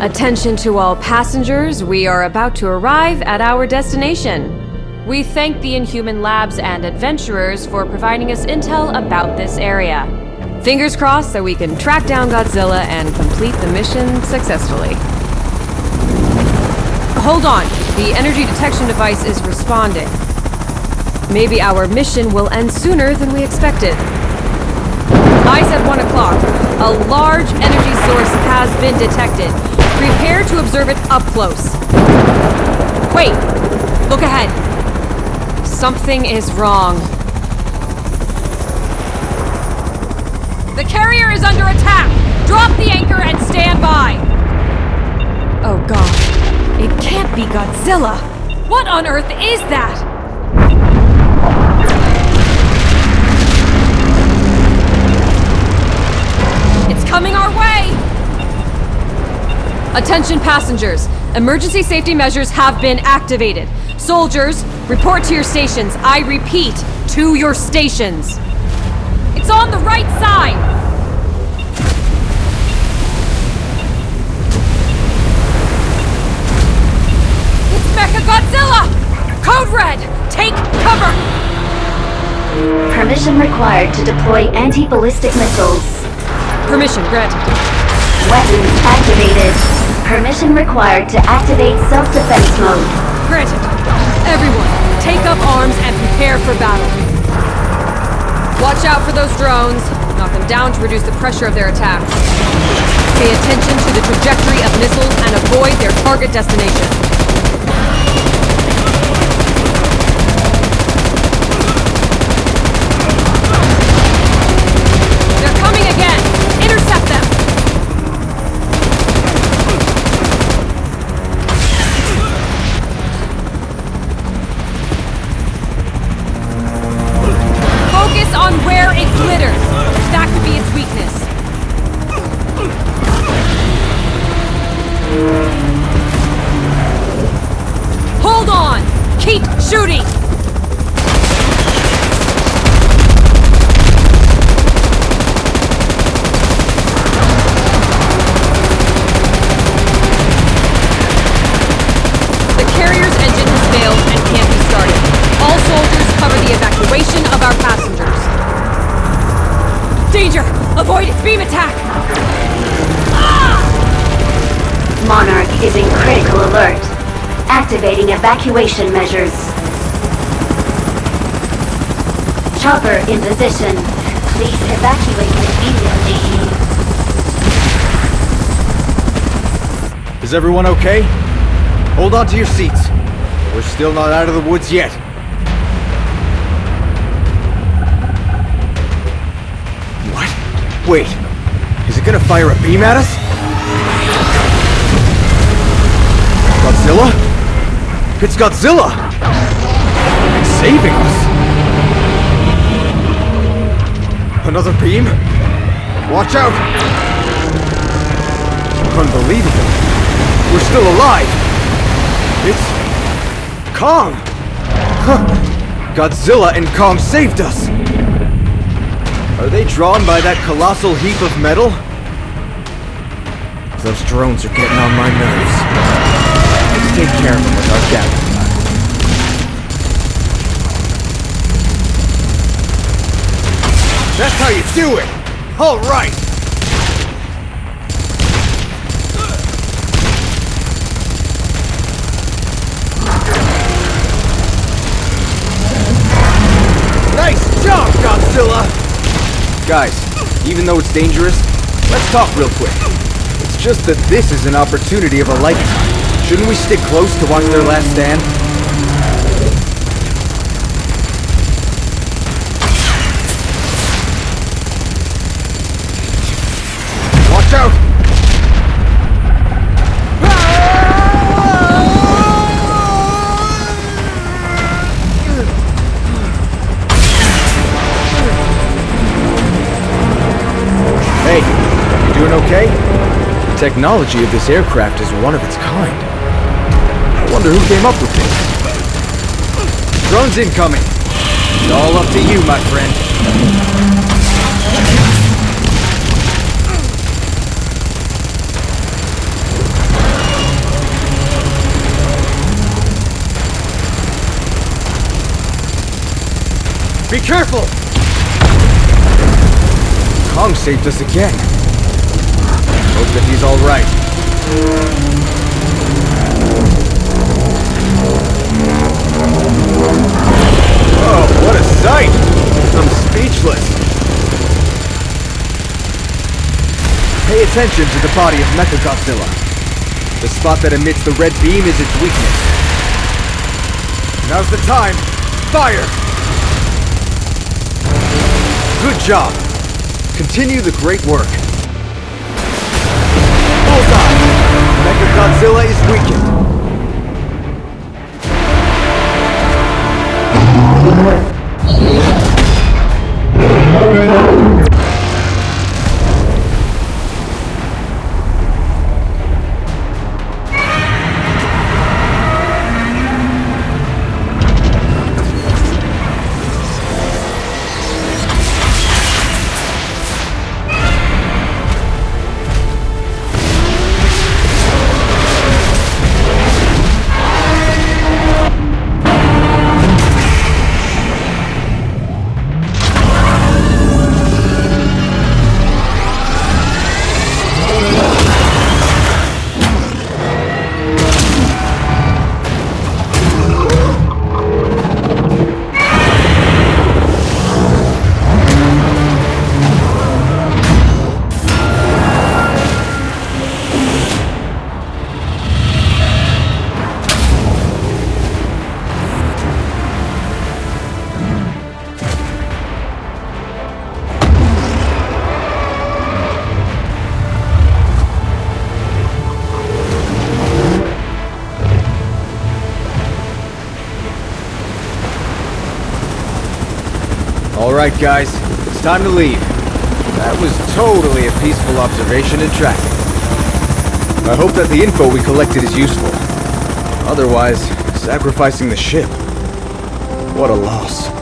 Attention to all passengers, we are about to arrive at our destination. We thank the Inhuman Labs and adventurers for providing us intel about this area. Fingers crossed that we can track down Godzilla and complete the mission successfully. Hold on, the energy detection device is responding. Maybe our mission will end sooner than we expected. Eyes at 1 o'clock. A large energy source has been detected. Prepare to observe it up close. Wait! Look ahead. Something is wrong. The carrier is under attack! Drop the anchor and stand by! Oh god. It can't be Godzilla! What on earth is that? Attention passengers! Emergency safety measures have been activated. Soldiers, report to your stations. I repeat, to your stations. It's on the right side! It's Mechagodzilla! Code Red! Take cover! Permission required to deploy anti-ballistic missiles. Permission granted. Weapons activated. Permission required to activate self-defense mode. Granted. Everyone, take up arms and prepare for battle. Watch out for those drones. Knock them down to reduce the pressure of their attacks. Pay attention to the trajectory of missiles and avoid their target destination. Avoid its beam attack! Monarch is in critical alert. Activating evacuation measures. Chopper in position. Please evacuate immediately. Is everyone okay? Hold on to your seats. We're still not out of the woods yet. Wait. Is it gonna fire a beam at us? Godzilla? It's Godzilla! It's saving us! Another beam? Watch out! Unbelievable. We're still alive! It's... Kong! Huh. Godzilla and Kong saved us! Are they drawn by that colossal heap of metal? Those drones are getting on my nerves. Let's take care of them with our gadget. That's how you do it! Alright! Nice job, Godzilla! Guys, even though it's dangerous, let's talk real quick. It's just that this is an opportunity of a lifetime. Shouldn't we stick close to watch their last stand? technology of this aircraft is one of its kind. I wonder who came up with this. Drones incoming. It's all up to you, my friend. Be careful! Kong saved us again. Hope that he's alright. Oh, what a sight! I'm speechless. Pay attention to the body of Mechagodzilla. The spot that emits the red beam is its weakness. Now's the time. Fire! Good job. Continue the great work. Mechagodzilla is weakened. Alright guys, it's time to leave. That was totally a peaceful observation and tracking. I hope that the info we collected is useful. Otherwise, sacrificing the ship. What a loss.